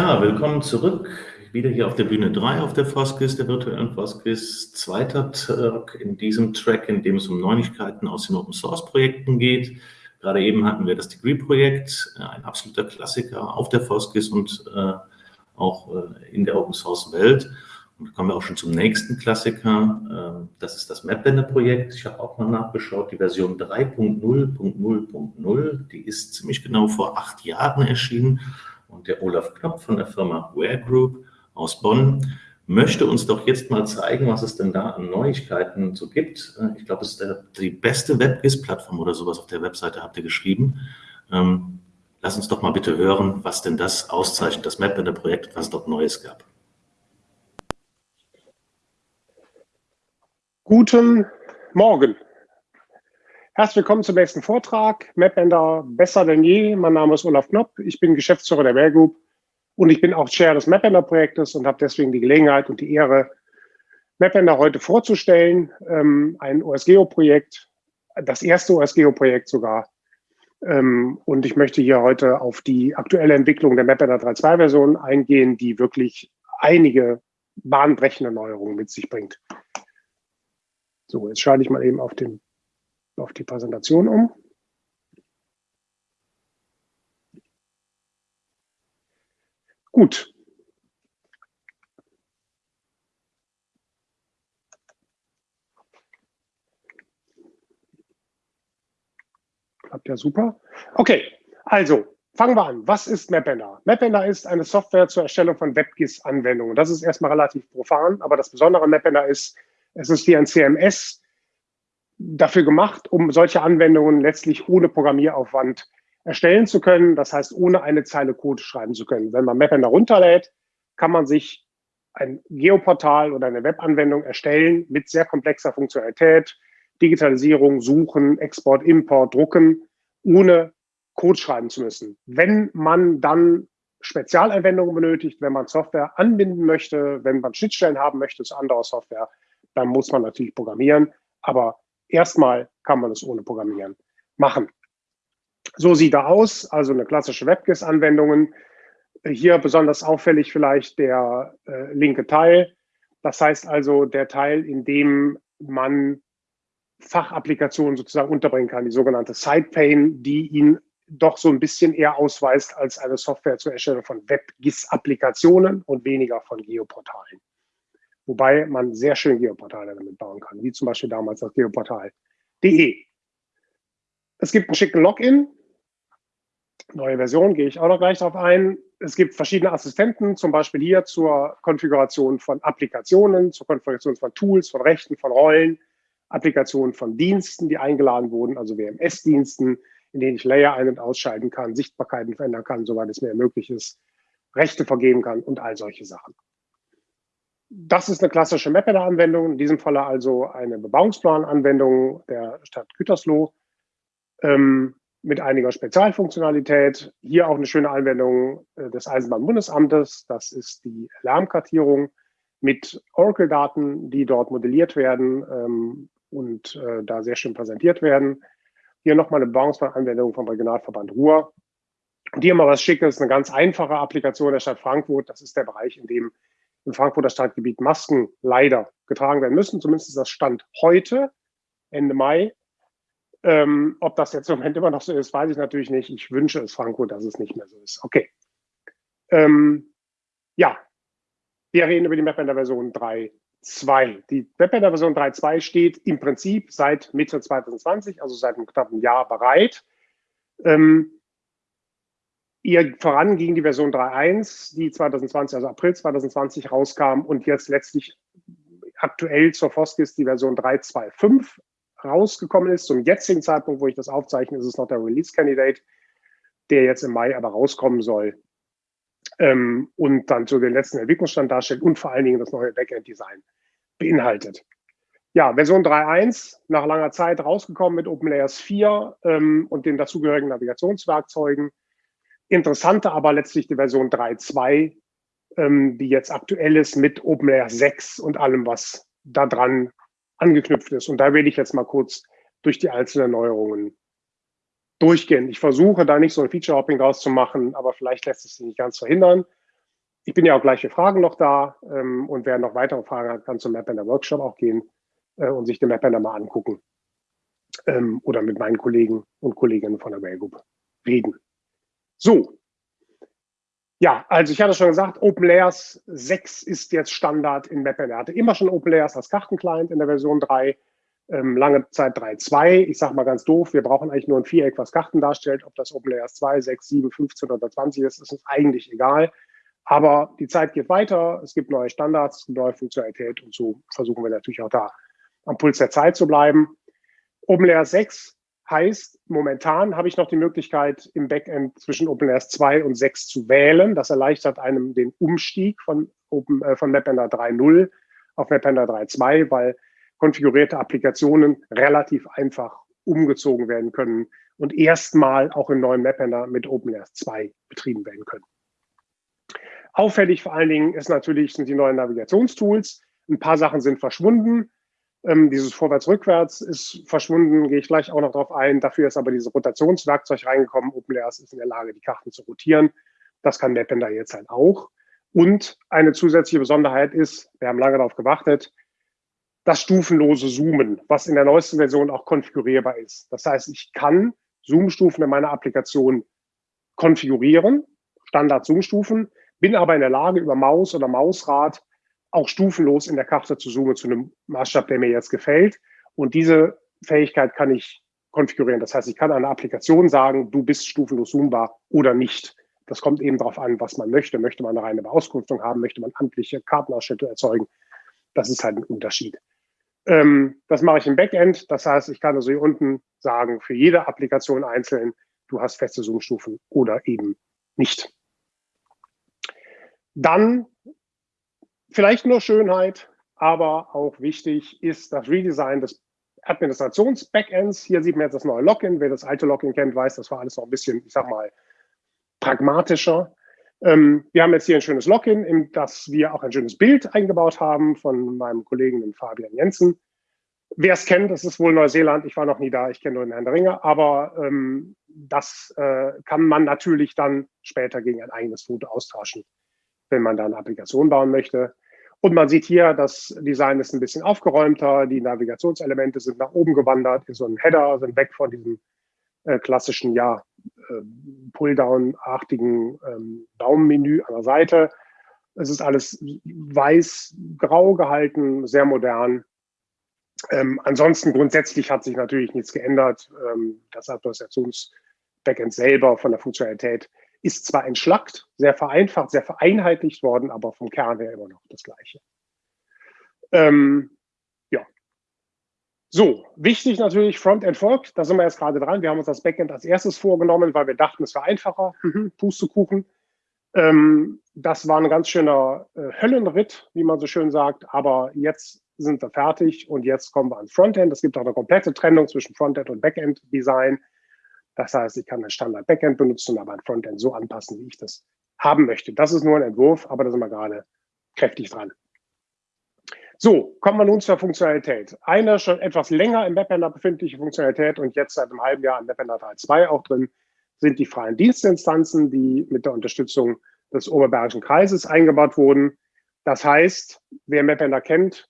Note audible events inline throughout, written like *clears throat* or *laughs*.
Ja, willkommen zurück. Wieder hier auf der Bühne 3 auf der Foskis, der virtuellen Foskis. Zweiter Tag in diesem Track, in dem es um Neuigkeiten aus den Open Source Projekten geht. Gerade eben hatten wir das Degree-Projekt, äh, ein absoluter Klassiker auf der Foskis und äh, auch äh, in der Open Source Welt. Und kommen wir auch schon zum nächsten Klassiker. Äh, das ist das MapBender-Projekt. Ich habe auch mal nachgeschaut, die Version 3.0.0.0, die ist ziemlich genau vor acht Jahren erschienen und der Olaf Knopf von der Firma Ware Group aus Bonn möchte uns doch jetzt mal zeigen, was es denn da an Neuigkeiten so gibt. Äh, ich glaube, es ist die beste WebGIS-Plattform oder sowas auf der Webseite, habt ihr geschrieben. Ähm, lass uns doch mal bitte hören, was denn das auszeichnet, das Map in der Projekt, was es dort Neues gab. Guten Morgen. Herzlich willkommen zum nächsten Vortrag. MapBender besser denn je. Mein Name ist Olaf Knopp. Ich bin Geschäftsführer der Bear Group und ich bin auch Chair des MapBender Projektes und habe deswegen die Gelegenheit und die Ehre, MapBender heute vorzustellen. Ähm, ein OSGeo-Projekt, das erste OSGeo-Projekt sogar. Ähm, und ich möchte hier heute auf die aktuelle Entwicklung der MapBender 3.2-Version eingehen, die wirklich einige bahnbrechende Neuerungen mit sich bringt. So, jetzt schalte ich mal eben auf den auf die Präsentation um. Gut. Klappt ja super. Okay, also fangen wir an. Was ist MapBender? MapBender ist eine Software zur Erstellung von WebGIS-Anwendungen. Das ist erstmal relativ profan, aber das Besondere an MapBender ist, es ist wie ein CMS, dafür gemacht, um solche Anwendungen letztlich ohne Programmieraufwand erstellen zu können. Das heißt, ohne eine Zeile Code schreiben zu können. Wenn man Mapender runterlädt, kann man sich ein Geoportal oder eine Webanwendung erstellen mit sehr komplexer Funktionalität, Digitalisierung, Suchen, Export, Import, Drucken, ohne Code schreiben zu müssen. Wenn man dann Spezialanwendungen benötigt, wenn man Software anbinden möchte, wenn man Schnittstellen haben möchte zu anderer Software, dann muss man natürlich programmieren. Aber Erstmal kann man es ohne Programmieren machen. So sieht er aus, also eine klassische WebGIS-Anwendungen. Hier besonders auffällig vielleicht der äh, linke Teil. Das heißt also der Teil, in dem man Fachapplikationen sozusagen unterbringen kann, die sogenannte Sidepane, die ihn doch so ein bisschen eher ausweist als eine Software zur Erstellung von WebGIS-Applikationen und weniger von Geoportalen. Wobei man sehr schön Geoportale damit bauen kann, wie zum Beispiel damals das Geoportal.de. Es gibt einen schicken Login. Neue Version, gehe ich auch noch gleich darauf ein. Es gibt verschiedene Assistenten, zum Beispiel hier zur Konfiguration von Applikationen, zur Konfiguration von Tools, von Rechten, von Rollen, Applikationen von Diensten, die eingeladen wurden, also WMS-Diensten, in denen ich Layer ein- und ausschalten kann, Sichtbarkeiten verändern kann, soweit es mir möglich ist, Rechte vergeben kann und all solche Sachen. Das ist eine klassische Mapper-Anwendung, in diesem Falle also eine Bebauungsplan-Anwendung der Stadt Gütersloh ähm, mit einiger Spezialfunktionalität. Hier auch eine schöne Anwendung äh, des Eisenbahnbundesamtes. Das ist die Lärmkartierung mit Oracle-Daten, die dort modelliert werden ähm, und äh, da sehr schön präsentiert werden. Hier nochmal eine Bebauungsplan-Anwendung vom Regionalverband Ruhr. Und hier mal was Schickes, eine ganz einfache Applikation der Stadt Frankfurt. Das ist der Bereich, in dem im Frankfurter Stadtgebiet Masken leider getragen werden müssen. Zumindest ist das Stand heute, Ende Mai. Ähm, ob das jetzt im Moment immer noch so ist, weiß ich natürlich nicht. Ich wünsche es Frankfurt, dass es nicht mehr so ist. Okay. Ähm, ja, wir reden über die MapBender Version 3.2. Die MapBender Version 3.2 steht im Prinzip seit Mitte 2020, also seit einem knappen Jahr bereit. Ähm, Ihr voran ging die Version 3.1, die 2020, also April 2020 rauskam und jetzt letztlich aktuell zur Foskis die Version 3.2.5 rausgekommen ist. Zum jetzigen Zeitpunkt, wo ich das aufzeichne, ist es noch der Release-Candidate, der jetzt im Mai aber rauskommen soll ähm, und dann so den letzten Entwicklungsstand darstellt und vor allen Dingen das neue Backend-Design beinhaltet. Ja, Version 3.1, nach langer Zeit rausgekommen mit OpenLayers 4 ähm, und den dazugehörigen Navigationswerkzeugen. Interessante aber letztlich die Version 3.2, ähm, die jetzt aktuell ist mit OpenAir 6 und allem, was da dran angeknüpft ist. Und da werde ich jetzt mal kurz durch die einzelnen Neuerungen durchgehen. Ich versuche da nicht so ein Feature-Hopping draus zu machen, aber vielleicht lässt es sich nicht ganz verhindern. ich bin ja auch gleich für Fragen noch da ähm, und wer noch weitere Fragen hat, kann zum MapBender Workshop auch gehen äh, und sich den MapBender mal angucken ähm, oder mit meinen Kollegen und Kolleginnen von der Group reden. So. Ja, also ich hatte schon gesagt, OpenLayers 6 ist jetzt Standard in MapBender. Er hatte immer schon OpenLayers als Kartenclient in der Version 3 ähm, lange Zeit 3.2. Ich sage mal ganz doof, wir brauchen eigentlich nur ein Viereck, was Karten darstellt. Ob das OpenLayers 2, 6, 7, 15 oder 20 ist, ist uns eigentlich egal. Aber die Zeit geht weiter, es gibt neue Standards, neue Funktionalität und so versuchen wir natürlich auch da am Puls der Zeit zu bleiben. OpenLayers 6 heißt, momentan habe ich noch die Möglichkeit, im Backend zwischen OpenLayers 2 und 6 zu wählen. Das erleichtert einem den Umstieg von, Open, äh, von MapRender 3.0 auf MapRender 3.2, weil konfigurierte Applikationen relativ einfach umgezogen werden können und erstmal auch im neuen MapRender mit OpenLayers 2 betrieben werden können. Auffällig vor allen Dingen ist natürlich, sind die neuen Navigationstools. Ein paar Sachen sind verschwunden. Ähm, dieses Vorwärts-Rückwärts ist verschwunden, gehe ich gleich auch noch darauf ein. Dafür ist aber dieses Rotationswerkzeug reingekommen. OpenLayers ist in der Lage, die Karten zu rotieren. Das kann Mapender jetzt halt auch. Und eine zusätzliche Besonderheit ist, wir haben lange darauf gewartet, das stufenlose Zoomen, was in der neuesten Version auch konfigurierbar ist. Das heißt, ich kann Zoom-Stufen in meiner Applikation konfigurieren, Standard-Zoom-Stufen, bin aber in der Lage, über Maus oder Mausrad auch stufenlos in der Karte zu zoomen zu einem Maßstab, der mir jetzt gefällt. Und diese Fähigkeit kann ich konfigurieren. Das heißt, ich kann einer Applikation sagen, du bist stufenlos zoombar oder nicht. Das kommt eben darauf an, was man möchte. Möchte man eine reine Beauskunftung haben? Möchte man amtliche Kartenausschnitte erzeugen? Das ist halt ein Unterschied. Ähm, das mache ich im Backend. Das heißt, ich kann also hier unten sagen, für jede Applikation einzeln, du hast feste Zoomstufen oder eben nicht. Dann vielleicht nur Schönheit, aber auch wichtig ist das Redesign des Administrations-Backends. Hier sieht man jetzt das neue Login. Wer das alte Login kennt, weiß, das war alles noch ein bisschen, ich sag mal, pragmatischer. Ähm, wir haben jetzt hier ein schönes Login, in das wir auch ein schönes Bild eingebaut haben von meinem Kollegen, Fabian Jensen. Wer es kennt, das ist wohl Neuseeland. Ich war noch nie da, ich kenne nur den Herrn Ringer, aber ähm, das äh, kann man natürlich dann später gegen ein eigenes Foto austauschen, wenn man da eine Applikation bauen möchte. Und man sieht hier, das Design ist ein bisschen aufgeräumter, die Navigationselemente sind nach oben gewandert, in so einen Header, sind weg von diesem äh, klassischen, ja, äh, Pulldown-artigen ähm, Daumenmenü an der Seite. Es ist alles weiß-grau gehalten, sehr modern. Ähm, ansonsten grundsätzlich hat sich natürlich nichts geändert. Ähm, das Administrations-Backend selber von der Funktionalität ist zwar entschlackt, sehr vereinfacht, sehr vereinheitlicht worden, aber vom Kern her immer noch das Gleiche. Ähm, ja. So, wichtig natürlich Frontend folgt. Da sind wir jetzt gerade dran. Wir haben uns das Backend als erstes vorgenommen, weil wir dachten, es wäre einfacher. Mhm, Pustekuchen. Ähm, das war ein ganz schöner äh, Höllenritt, wie man so schön sagt. Aber jetzt sind wir fertig und jetzt kommen wir ans Frontend. Es gibt auch eine komplette Trennung zwischen Frontend und Backend-Design. Das heißt, ich kann ein Standard-Backend benutzen, aber ein Frontend so anpassen, wie ich das haben möchte. Das ist nur ein Entwurf, aber da sind wir gerade kräftig dran. So, kommen wir nun zur Funktionalität. Eine schon etwas länger im Webender befindliche Funktionalität und jetzt seit einem halben Jahr im Webender 3.2 auch drin, sind die freien Dienstinstanzen, die mit der Unterstützung des Oberbergischen Kreises eingebaut wurden. Das heißt, wer Mapender kennt,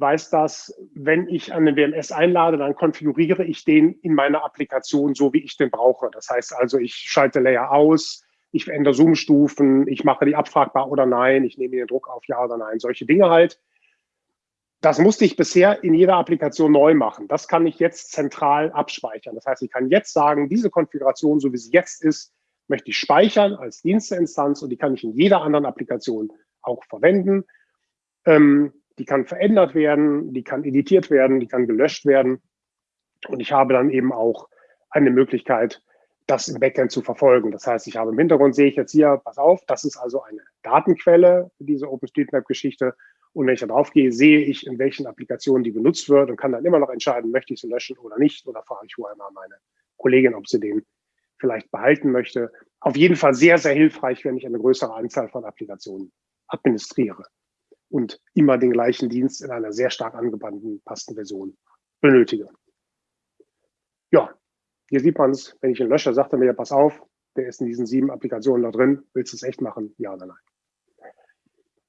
weiß das, wenn ich an den WMS einlade, dann konfiguriere ich den in meiner Applikation so, wie ich den brauche. Das heißt also, ich schalte Layer aus, ich verändere Zoom-Stufen, ich mache die abfragbar oder nein, ich nehme den Druck auf ja oder nein, solche Dinge halt. Das musste ich bisher in jeder Applikation neu machen. Das kann ich jetzt zentral abspeichern. Das heißt, ich kann jetzt sagen, diese Konfiguration, so wie sie jetzt ist, möchte ich speichern als Diensteinstanz und die kann ich in jeder anderen Applikation auch verwenden. Ähm, die kann verändert werden, die kann editiert werden, die kann gelöscht werden. Und ich habe dann eben auch eine Möglichkeit, das im Backend zu verfolgen. Das heißt, ich habe im Hintergrund, sehe ich jetzt hier, pass auf, das ist also eine Datenquelle, diese OpenStreetMap-Geschichte. Und wenn ich da drauf gehe, sehe ich, in welchen Applikationen die benutzt wird und kann dann immer noch entscheiden, möchte ich sie löschen oder nicht. Oder frage ich vorher mal meine Kollegin, ob sie den vielleicht behalten möchte. Auf jeden Fall sehr, sehr hilfreich, wenn ich eine größere Anzahl von Applikationen administriere und immer den gleichen Dienst in einer sehr stark angepassten Version benötige. Ja, hier sieht man es, wenn ich ihn lösche, sagt er mir, pass auf, der ist in diesen sieben Applikationen da drin, willst du es echt machen? Ja oder nein?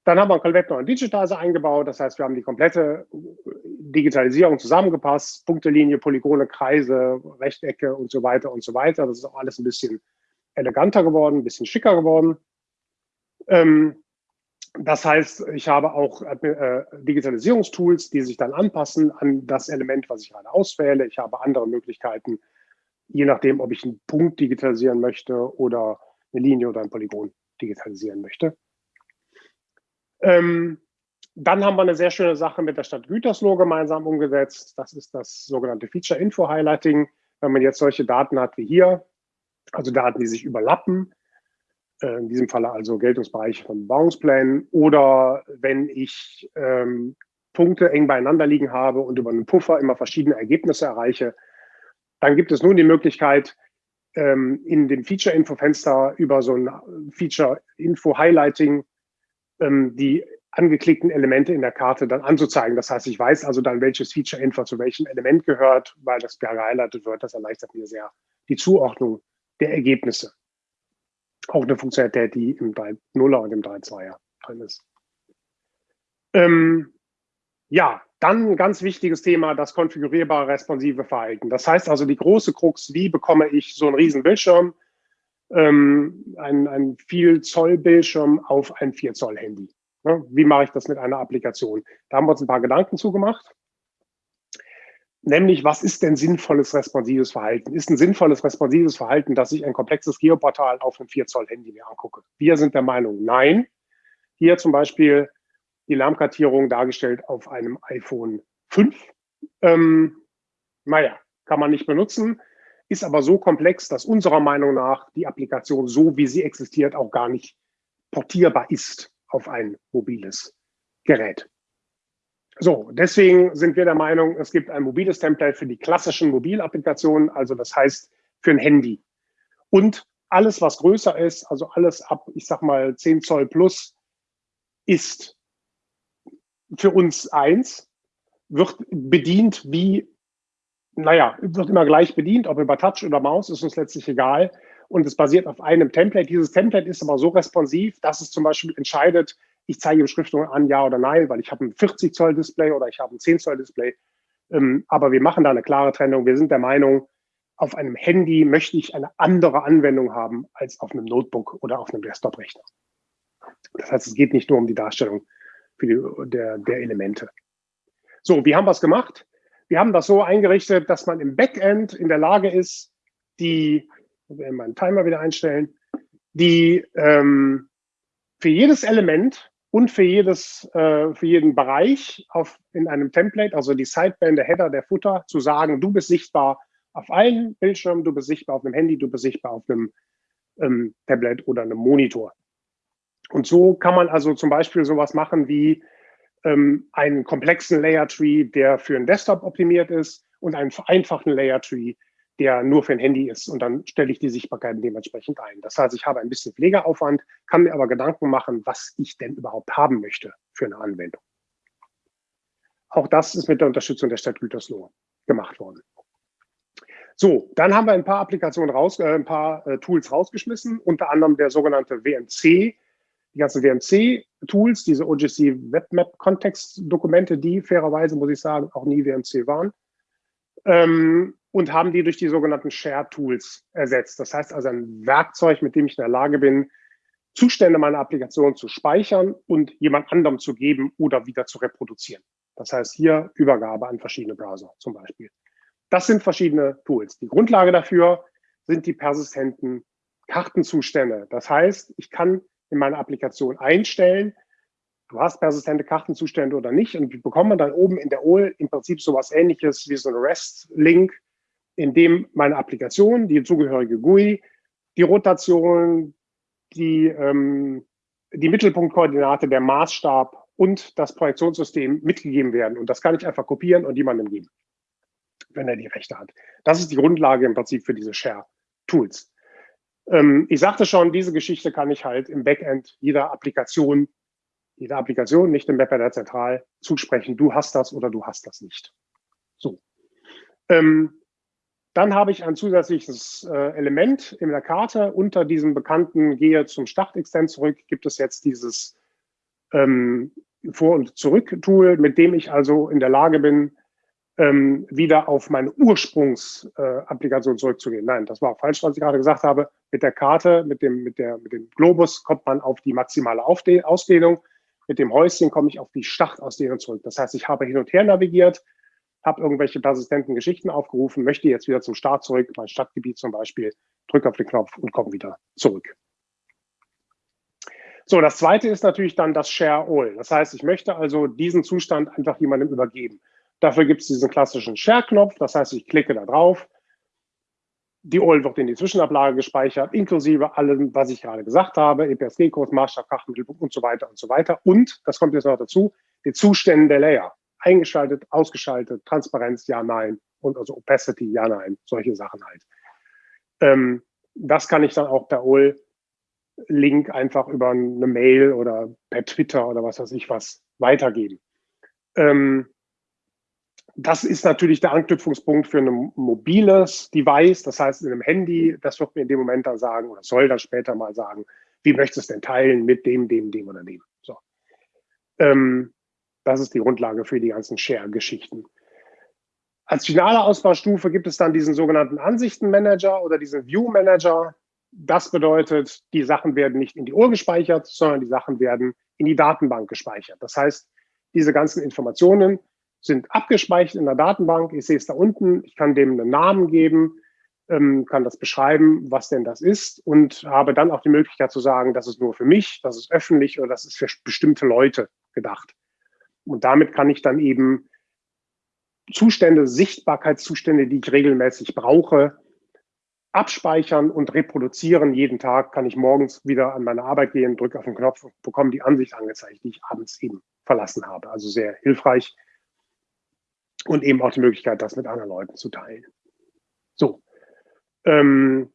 Dann haben wir einen komplett neuen Digitizer eingebaut. Das heißt, wir haben die komplette Digitalisierung zusammengepasst. Punktelinie, Polygone, Kreise, Rechtecke und so weiter und so weiter. Das ist auch alles ein bisschen eleganter geworden, ein bisschen schicker geworden. Ähm, das heißt, ich habe auch äh, Digitalisierungstools, die sich dann anpassen an das Element, was ich gerade auswähle. Ich habe andere Möglichkeiten, je nachdem, ob ich einen Punkt digitalisieren möchte oder eine Linie oder ein Polygon digitalisieren möchte. Ähm, dann haben wir eine sehr schöne Sache mit der Stadt Gütersloh gemeinsam umgesetzt. Das ist das sogenannte Feature Info Highlighting. Wenn man jetzt solche Daten hat wie hier, also Daten, die sich überlappen, äh, in diesem Falle also Geltungsbereiche von Bauungsplänen, oder wenn ich ähm, Punkte eng beieinander liegen habe und über einen Puffer immer verschiedene Ergebnisse erreiche, dann gibt es nun die Möglichkeit, ähm, in dem Feature-Info-Fenster über so ein Feature-Info-Highlighting ähm, die angeklickten Elemente in der Karte dann anzuzeigen. Das heißt, ich weiß also dann, welches Feature-Info zu welchem Element gehört, weil das gehighlightet wird. Das erleichtert mir sehr die Zuordnung der Ergebnisse. Auch eine Funktionalität, die im 3.0er und im 3.2er drin ist. Ähm, ja, dann ein ganz wichtiges Thema, das konfigurierbare responsive Verhalten. Das heißt also die große Krux, wie bekomme ich so einen riesen Bildschirm, ähm, ein, ein viel Zoll Bildschirm auf ein 4 Zoll Handy. Ja, wie mache ich das mit einer Applikation? Da haben wir uns ein paar Gedanken zugemacht. Nämlich, was ist denn sinnvolles responsives Verhalten? Ist ein sinnvolles responsives Verhalten, dass ich ein komplexes Geoportal auf einem 4 Zoll Handy mir angucke? Wir sind der Meinung, nein. Hier zum Beispiel die Lärmkartierung dargestellt auf einem iPhone 5. Ähm, naja, kann man nicht benutzen ist aber so komplex, dass unserer Meinung nach die Applikation so, wie sie existiert, auch gar nicht portierbar ist auf ein mobiles Gerät. So, deswegen sind wir der Meinung, es gibt ein mobiles Template für die klassischen Mobilapplikationen, also das heißt für ein Handy. Und alles, was größer ist, also alles ab, ich sag mal, 10 Zoll plus, ist für uns eins, wird bedient wie naja, wird immer gleich bedient, ob über Touch oder Maus, ist uns letztlich egal. Und es basiert auf einem Template. Dieses Template ist aber so responsiv, dass es zum Beispiel entscheidet, ich zeige Beschriftung an, ja oder nein, weil ich habe ein 40 Zoll Display oder ich habe ein 10 Zoll Display. Ähm, aber wir machen da eine klare Trennung. Wir sind der Meinung, auf einem Handy möchte ich eine andere Anwendung haben als auf einem Notebook oder auf einem Desktop-Rechner. Das heißt, es geht nicht nur um die Darstellung die, der, der Elemente. So, wie haben wir es gemacht? Wir haben das so eingerichtet, dass man im Backend in der Lage ist, die, ich will meinen Timer wieder einstellen, die ähm, für jedes Element und für jedes, äh, für jeden Bereich auf, in einem Template, also die Sideband, der Header, der Footer, zu sagen, du bist sichtbar auf allen Bildschirmen, du bist sichtbar auf einem Handy, du bist sichtbar auf einem ähm, Tablet oder einem Monitor. Und so kann man also zum Beispiel sowas machen wie, ähm, einen komplexen Layer Tree, der für einen Desktop optimiert ist und einen vereinfachten Layer Tree, der nur für ein Handy ist. Und dann stelle ich die Sichtbarkeiten dementsprechend ein. Das heißt, ich habe ein bisschen Pflegeaufwand, kann mir aber Gedanken machen, was ich denn überhaupt haben möchte für eine Anwendung. Auch das ist mit der Unterstützung der Stadt Gütersloh gemacht worden. So, dann haben wir ein paar Applikationen raus, äh, ein paar äh, Tools rausgeschmissen, unter anderem der sogenannte WMC, die ganzen WMC-Tools, diese OGC WebMap-Kontextdokumente, die fairerweise, muss ich sagen, auch nie WMC waren, ähm, und haben die durch die sogenannten Share-Tools ersetzt. Das heißt also ein Werkzeug, mit dem ich in der Lage bin, Zustände meiner Applikation zu speichern und jemand anderem zu geben oder wieder zu reproduzieren. Das heißt hier Übergabe an verschiedene Browser zum Beispiel. Das sind verschiedene Tools. Die Grundlage dafür sind die persistenten Kartenzustände. Das heißt, ich kann in meiner Applikation einstellen. Du hast persistente Kartenzustände oder nicht und bekommt man dann oben in der OL im Prinzip sowas ähnliches wie so ein REST-Link, in dem meine Applikation, die zugehörige GUI, die Rotation, die, ähm, die Mittelpunktkoordinate, der Maßstab und das Projektionssystem mitgegeben werden. Und das kann ich einfach kopieren und jemandem geben, wenn er die Rechte hat. Das ist die Grundlage im Prinzip für diese Share-Tools. Ähm, ich sagte schon, diese Geschichte kann ich halt im Backend jeder Applikation, jeder Applikation, nicht im Webpader zentral, zusprechen. Du hast das oder du hast das nicht. So. Ähm, dann habe ich ein zusätzliches äh, Element in der Karte. Unter diesem bekannten Gehe zum Start-Extend zurück gibt es jetzt dieses ähm, Vor- und Zurück-Tool, mit dem ich also in der Lage bin, ähm, wieder auf meine Ursprungsapplikation äh, zurückzugehen. Nein, das war falsch, was ich gerade gesagt habe. Mit der Karte, mit dem, mit der, mit dem Globus kommt man auf die maximale Ausdehnung. Mit dem Häuschen komme ich auf die Startausdehnung zurück. Das heißt, ich habe hin und her navigiert, habe irgendwelche persistenten Geschichten aufgerufen, möchte jetzt wieder zum Start zurück, mein Stadtgebiet zum Beispiel, drücke auf den Knopf und komme wieder zurück. So, das zweite ist natürlich dann das Share All. Das heißt, ich möchte also diesen Zustand einfach jemandem übergeben. Dafür gibt es diesen klassischen Share-Knopf. Das heißt, ich klicke da drauf. Die OL wird in die Zwischenablage gespeichert, inklusive allem, was ich gerade gesagt habe, EPSG-Code, Maßstab, Kraftmittelpunkt und so weiter und so weiter. Und, das kommt jetzt noch dazu, die Zustände der Layer. Eingeschaltet, ausgeschaltet, Transparenz, ja, nein. Und also Opacity, ja, nein. Solche Sachen halt. Ähm, das kann ich dann auch per OL-Link einfach über eine Mail oder per Twitter oder was weiß ich was weitergeben. Ähm, das ist natürlich der Anknüpfungspunkt für ein mobiles Device, das heißt in einem Handy, das wird mir in dem Moment dann sagen oder soll dann später mal sagen, wie möchtest du es denn teilen mit dem, dem, dem oder dem. So. Ähm, das ist die Grundlage für die ganzen Share-Geschichten. Als finale Ausbaustufe gibt es dann diesen sogenannten Ansichtenmanager oder diesen View-Manager. Das bedeutet, die Sachen werden nicht in die Uhr gespeichert, sondern die Sachen werden in die Datenbank gespeichert. Das heißt, diese ganzen Informationen sind abgespeichert in der Datenbank. Ich sehe es da unten. Ich kann dem einen Namen geben, ähm, kann das beschreiben, was denn das ist und habe dann auch die Möglichkeit zu sagen, das ist nur für mich, das ist öffentlich oder das ist für bestimmte Leute gedacht. Und damit kann ich dann eben Zustände, Sichtbarkeitszustände, die ich regelmäßig brauche, abspeichern und reproduzieren. Jeden Tag kann ich morgens wieder an meine Arbeit gehen, drücke auf den Knopf und bekomme die Ansicht angezeigt, die ich abends eben verlassen habe. Also sehr hilfreich und eben auch die Möglichkeit, das mit anderen Leuten zu teilen. So. Ähm,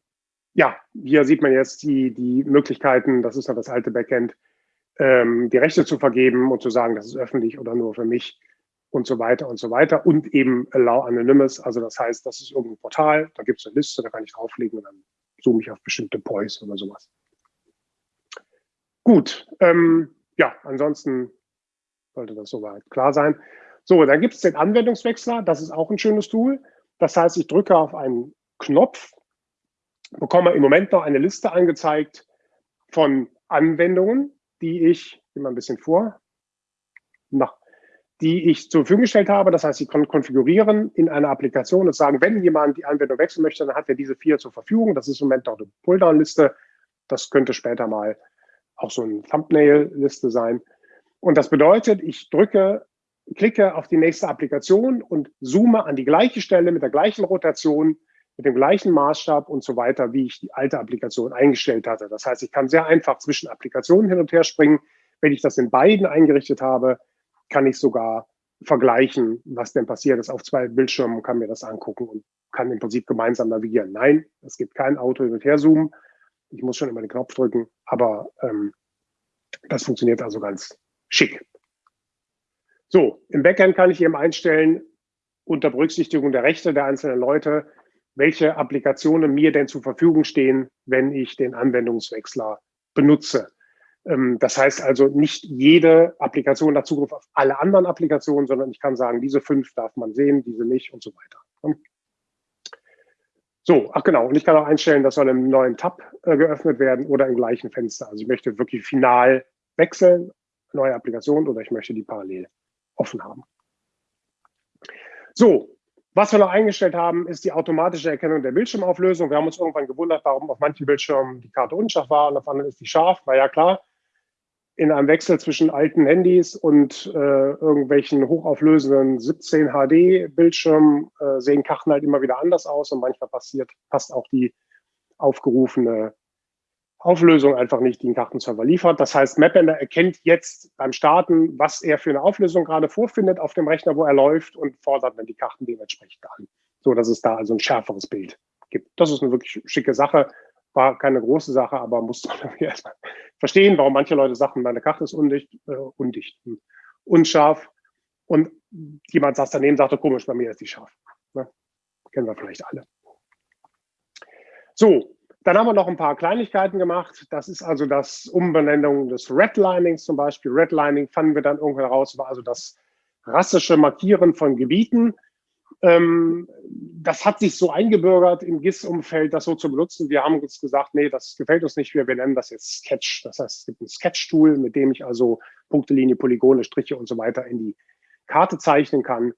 ja, hier sieht man jetzt die, die Möglichkeiten, das ist noch das alte Backend, ähm, die Rechte zu vergeben und zu sagen, das ist öffentlich oder nur für mich und so weiter und so weiter. Und eben Allow Anonymous, also das heißt, das ist irgendein Portal, da gibt es eine Liste, da kann ich drauflegen und dann zoome ich auf bestimmte Poys oder sowas. Gut, ähm, ja, ansonsten sollte das soweit klar sein. So, dann gibt es den Anwendungswechsler, das ist auch ein schönes Tool. Das heißt, ich drücke auf einen Knopf, bekomme im Moment noch eine Liste angezeigt von Anwendungen, die ich, mal ein bisschen vor, na, die ich zur Verfügung gestellt habe. Das heißt, ich kann konfigurieren in einer Applikation und sagen, wenn jemand die Anwendung wechseln möchte, dann hat er diese vier zur Verfügung. Das ist im Moment noch eine Pulldown-Liste. Das könnte später mal auch so eine Thumbnail-Liste sein. Und das bedeutet, ich drücke klicke auf die nächste Applikation und zoome an die gleiche Stelle mit der gleichen Rotation, mit dem gleichen Maßstab und so weiter, wie ich die alte Applikation eingestellt hatte. Das heißt, ich kann sehr einfach zwischen Applikationen hin und her springen. Wenn ich das in beiden eingerichtet habe, kann ich sogar vergleichen, was denn passiert ist auf zwei Bildschirmen, kann mir das angucken und kann im Prinzip gemeinsam navigieren. Nein, es gibt kein Auto hin und her zoomen. Ich muss schon immer den Knopf drücken, aber ähm, das funktioniert also ganz schick. So, im Backend kann ich eben einstellen, unter Berücksichtigung der Rechte der einzelnen Leute, welche Applikationen mir denn zur Verfügung stehen, wenn ich den Anwendungswechsler benutze. Ähm, das heißt also, nicht jede Applikation hat Zugriff auf alle anderen Applikationen, sondern ich kann sagen, diese fünf darf man sehen, diese nicht und so weiter. So, ach genau, und ich kann auch einstellen, das soll im neuen Tab äh, geöffnet werden oder im gleichen Fenster. Also ich möchte wirklich final wechseln, neue Applikation oder ich möchte die parallel offen haben. So, was wir noch eingestellt haben, ist die automatische Erkennung der Bildschirmauflösung. Wir haben uns irgendwann gewundert, warum auf manchen Bildschirmen die Karte unscharf war und auf anderen ist die scharf. War ja klar, in einem Wechsel zwischen alten Handys und äh, irgendwelchen hochauflösenden 17 HD-Bildschirmen äh, sehen Karten halt immer wieder anders aus und manchmal passiert, passt auch die aufgerufene Auflösung einfach nicht den Kartenserver liefert. Das heißt, Mapender erkennt jetzt beim Starten, was er für eine Auflösung gerade vorfindet auf dem Rechner, wo er läuft und fordert dann die Karten dementsprechend an. So dass es da also ein schärferes Bild gibt. Das ist eine wirklich schicke Sache. War keine große Sache, aber muss man *laughs* erstmal verstehen, warum manche Leute sagen, meine Karte ist undicht, äh, undicht, unscharf. Und jemand saß daneben, sagte, komisch, bei mir ist die scharf. Ne? Kennen wir vielleicht alle. So, dann haben wir noch ein paar Kleinigkeiten gemacht. Das ist also das Umbenennung des Redlinings zum Beispiel. Redlining fanden wir dann irgendwann raus, war also das rassische Markieren von Gebieten. Ähm, das hat sich so eingebürgert im GIS-Umfeld, das so zu benutzen. Wir haben uns gesagt, nee, das gefällt uns nicht. Wir benennen das jetzt Sketch. Das heißt, es gibt ein Sketch-Tool, mit dem ich also Punkte, Linie, Polygone, Striche und so weiter in die Karte zeichnen kann.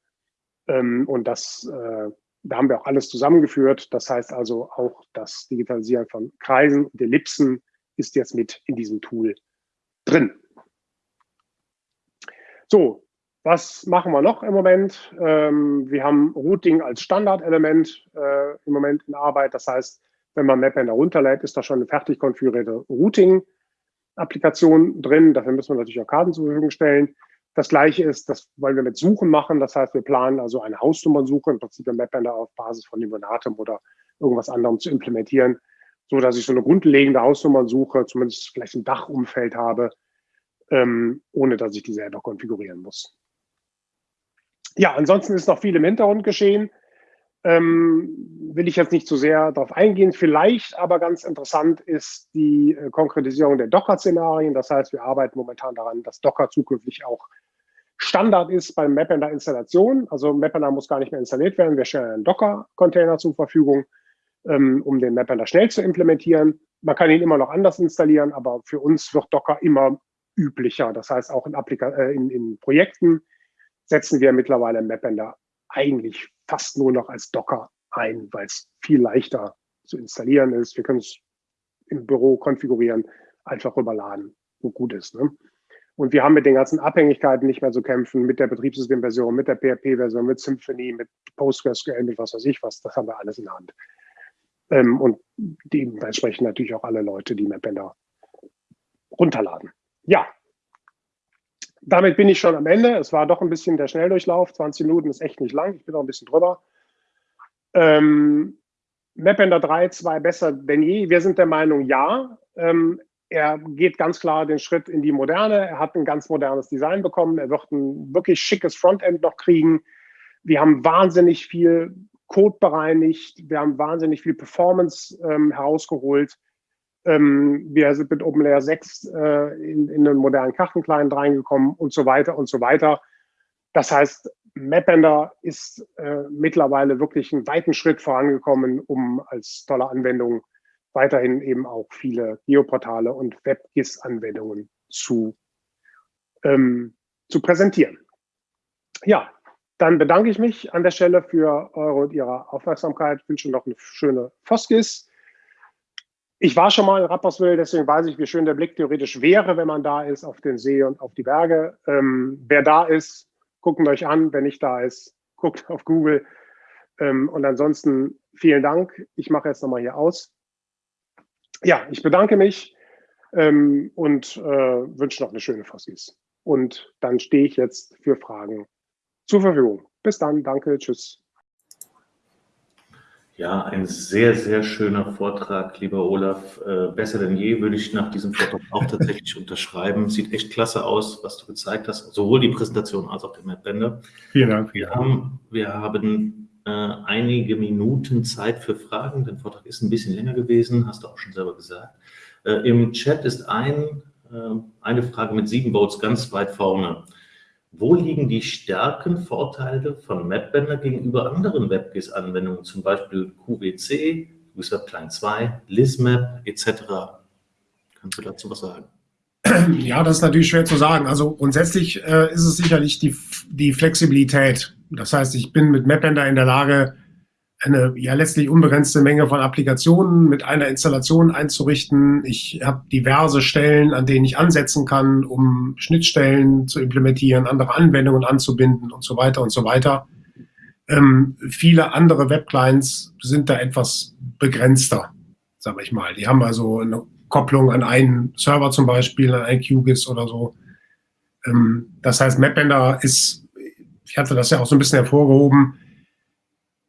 Ähm, und das äh, da haben wir auch alles zusammengeführt. Das heißt also auch das Digitalisieren von Kreisen und Ellipsen ist jetzt mit in diesem Tool drin. So, was machen wir noch im Moment? Ähm, wir haben Routing als Standardelement äh, im Moment in Arbeit. Das heißt, wenn man Mapbender runterlädt, ist da schon eine fertig konfigurierte Routing-Applikation drin. Dafür müssen wir natürlich auch Karten zur Verfügung stellen. Das gleiche ist, das wollen wir mit Suchen machen. Das heißt, wir planen also eine Hausnummernsuche, im Prinzip ein Mapbender auf Basis von Libonatem oder irgendwas anderem zu implementieren, so dass ich so eine grundlegende Hausnummernsuche zumindest vielleicht im Dachumfeld habe, ähm, ohne dass ich die selber konfigurieren muss. Ja, ansonsten ist noch viel im Hintergrund geschehen. Ähm, will ich jetzt nicht zu sehr darauf eingehen. Vielleicht aber ganz interessant ist die äh, Konkretisierung der Docker-Szenarien. Das heißt, wir arbeiten momentan daran, dass Docker zukünftig auch Standard ist beim Mapender Installation. Also Mapender muss gar nicht mehr installiert werden. Wir stellen einen Docker-Container zur Verfügung, ähm, um den Mapender schnell zu implementieren. Man kann ihn immer noch anders installieren, aber für uns wird Docker immer üblicher. Das heißt, auch in, Applika äh, in, in Projekten setzen wir mittlerweile Mapender eigentlich fast nur noch als Docker ein, weil es viel leichter zu installieren ist. Wir können es im Büro konfigurieren, einfach rüberladen, wo gut ist. Ne? Und wir haben mit den ganzen Abhängigkeiten nicht mehr zu kämpfen, mit der Betriebssystemversion, mit der PHP-Version, mit Symfony, mit PostgreSQL, mit was weiß ich was. Das haben wir alles in der Hand. Ähm, und dementsprechend natürlich auch alle Leute, die Mapbender runterladen. Ja, damit bin ich schon am Ende. Es war doch ein bisschen der Schnelldurchlauf. 20 Minuten ist echt nicht lang. Ich bin noch ein bisschen drüber. Ähm, Mapbender 3, 2 besser denn je. Wir sind der Meinung, ja. Ähm, er geht ganz klar den Schritt in die Moderne. Er hat ein ganz modernes Design bekommen. Er wird ein wirklich schickes Frontend noch kriegen. Wir haben wahnsinnig viel Code bereinigt. Wir haben wahnsinnig viel Performance ähm, herausgeholt. Ähm, wir sind mit OpenLayer 6 äh, in, in einen modernen Kartenclient reingekommen und so weiter und so weiter. Das heißt, Mapbender ist äh, mittlerweile wirklich einen weiten Schritt vorangekommen, um als tolle Anwendung weiterhin eben auch viele Geoportale und WebGIS-Anwendungen zu, ähm, zu präsentieren. Ja, dann bedanke ich mich an der Stelle für eure und Ihre Aufmerksamkeit, wünsche noch eine schöne FOSGIS. Ich war schon mal in Rapperswil, deswegen weiß ich, wie schön der Blick theoretisch wäre, wenn man da ist, auf den See und auf die Berge. Ähm, wer da ist, gucken euch an. Wer nicht da ist, guckt auf Google. Ähm, und ansonsten vielen Dank. Ich mache jetzt nochmal hier aus ja, ich bedanke mich ähm, und äh, wünsche noch eine schöne Fossis. Und dann stehe ich jetzt für Fragen zur Verfügung. Bis dann, danke, tschüss. Ja, ein sehr, sehr schöner Vortrag, lieber Olaf. Äh, besser denn je würde ich nach diesem Vortrag auch tatsächlich *laughs* unterschreiben. Sieht echt klasse aus, was du gezeigt hast, sowohl die Präsentation als auch der Mapbänder. Vielen Dank. Wir haben, wir haben äh, einige Minuten Zeit für Fragen. Der Vortrag ist ein bisschen länger gewesen, hast du auch schon selber gesagt. Äh, Im Chat ist ein, äh, eine Frage mit sieben Votes ganz weit vorne. Wo liegen die Stärken, Vorteile von Mapbender gegenüber anderen WebGIS-Anwendungen, zum Beispiel QWC, QGIS Client 2, LizMap etc.? Kannst du dazu was sagen? Ja, das ist natürlich schwer zu sagen. Also grundsätzlich äh, ist es sicherlich die, die Flexibilität. Das heißt, ich bin mit Mapbender in der Lage, eine ja letztlich unbegrenzte Menge von Applikationen mit einer Installation einzurichten. Ich habe diverse Stellen, an denen ich ansetzen kann, um Schnittstellen zu implementieren, andere Anwendungen anzubinden und so weiter und so weiter. Ähm, viele andere Webclients sind da etwas begrenzter, sage ich mal. Die haben also eine Kopplung an einen Server zum Beispiel, an ein QGIS oder so. Ähm, das heißt, Mapbender ist ich hatte das ja auch so ein bisschen hervorgehoben,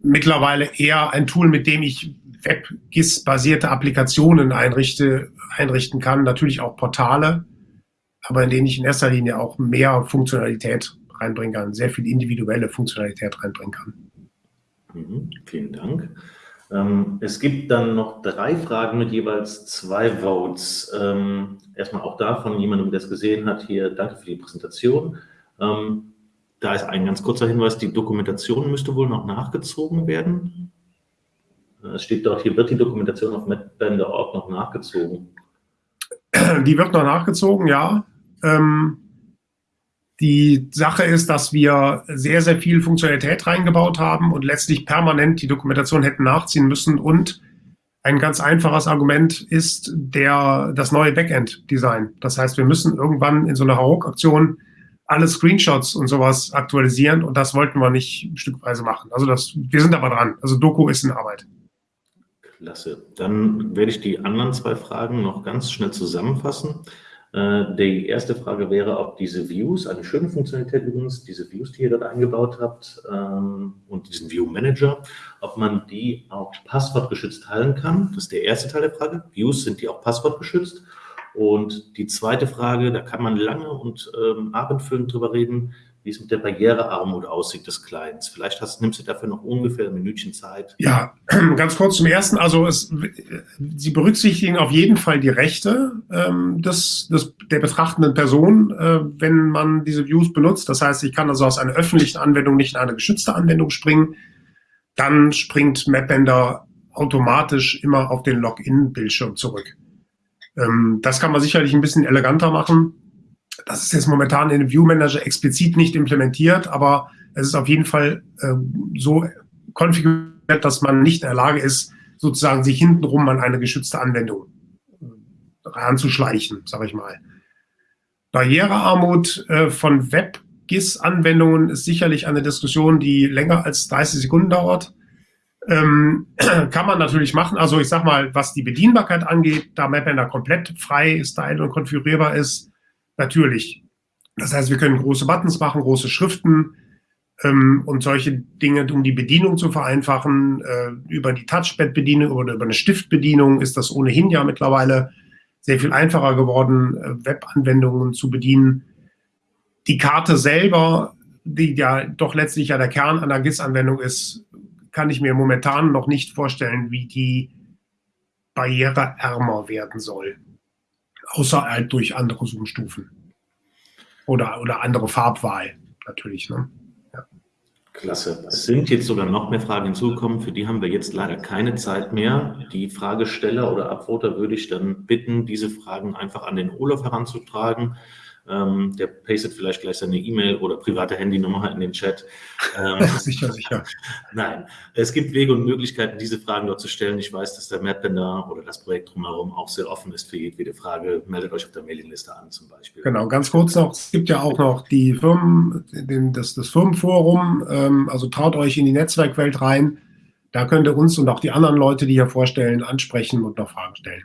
mittlerweile eher ein Tool, mit dem ich WebGIS-basierte Applikationen einrichte, einrichten kann, natürlich auch Portale, aber in denen ich in erster Linie auch mehr Funktionalität reinbringen kann, sehr viel individuelle Funktionalität reinbringen kann. Mhm, vielen Dank. Ähm, es gibt dann noch drei Fragen mit jeweils zwei Votes. Ähm, erstmal auch da von jemandem, der es gesehen hat, hier danke für die Präsentation. Ähm, da ist ein ganz kurzer Hinweis, die Dokumentation müsste wohl noch nachgezogen werden. Es steht dort, hier wird die Dokumentation auf MapBender.org noch nachgezogen. Die wird noch nachgezogen, ja. Ähm, die Sache ist, dass wir sehr, sehr viel Funktionalität reingebaut haben und letztlich permanent die Dokumentation hätten nachziehen müssen. Und ein ganz einfaches Argument ist der, das neue Backend-Design. Das heißt, wir müssen irgendwann in so einer HAOK-Aktion alle Screenshots und sowas aktualisieren und das wollten wir nicht stückweise machen. Also das, wir sind aber dran. Also Doku ist in Arbeit. Klasse. Dann werde ich die anderen zwei Fragen noch ganz schnell zusammenfassen. Äh, die erste Frage wäre, ob diese Views, eine schöne Funktionalität übrigens, diese Views, die ihr dort eingebaut habt ähm, und diesen View Manager, ob man die auch passwortgeschützt teilen kann. Das ist der erste Teil der Frage. Views, sind die auch passwortgeschützt? Und die zweite Frage, da kann man lange und ähm, abendfüllend drüber reden, wie es mit der Barrierearmut aussieht des Clients. Vielleicht hast, nimmst du dafür noch ungefähr ein Minütchen Zeit. Ja, *clears throat* ganz kurz zum Ersten. Also es, Sie berücksichtigen auf jeden Fall die Rechte ähm, des, des, der betrachtenden Person, äh, wenn man diese Views benutzt. Das heißt, ich kann also aus einer öffentlichen Anwendung nicht in eine geschützte Anwendung springen. Dann springt MapBender automatisch immer auf den Login-Bildschirm zurück. Ähm, das kann man sicherlich ein bisschen eleganter machen das ist jetzt momentan in dem View Manager explizit nicht implementiert, aber es ist auf jeden Fall äh, so konfiguriert, dass man nicht in der Lage ist, sozusagen sich hintenrum an eine geschützte Anwendung ranzuschleichen, sage ich mal. Barrierearmut äh, von Web-GIS-Anwendungen ist sicherlich eine Diskussion, die länger als 30 Sekunden dauert. Ähm, *clears throat* kann man natürlich machen. Also ich sage mal, was die Bedienbarkeit angeht, da MapBender komplett frei, style und konfigurierbar ist, Natürlich. Das heißt, wir können große Buttons machen, große Schriften ähm, und solche Dinge, um die Bedienung zu vereinfachen. Äh, über die Touchpad-Bedienung oder über eine Stiftbedienung ist das ohnehin ja mittlerweile sehr viel einfacher geworden, äh, Webanwendungen zu bedienen. Die Karte selber, die ja doch letztlich ja der Kern einer GIS-Anwendung ist, kann ich mir momentan noch nicht vorstellen, wie die barriereärmer werden soll außer halt durch andere Zoomstufen. Oder, oder andere Farbwahl natürlich. Ne? Ja. Klasse. Es sind jetzt sogar noch mehr Fragen hinzugekommen, für die haben wir jetzt leider keine Zeit mehr. Die Fragesteller oder Abvoter würde ich dann bitten, diese Fragen einfach an den Olaf heranzutragen. Ähm, der pastet vielleicht gleich seine E-Mail oder private Handynummer in den Chat. Ähm, *laughs* sicher, sicher. Nein, es gibt Wege und Möglichkeiten, diese Fragen dort zu stellen. Ich weiß, dass der Mapbender oder das Projekt drumherum auch sehr offen ist für jedwede Frage. Meldet euch auf der Mailingliste an zum Beispiel. Genau, ganz kurz noch, es gibt ja auch noch die Firmen, den, das, das Firmenforum, ähm, also traut euch in die Netzwerkwelt rein. Da könnt ihr uns und auch die anderen Leute, die hier vorstellen, ansprechen und noch Fragen stellen.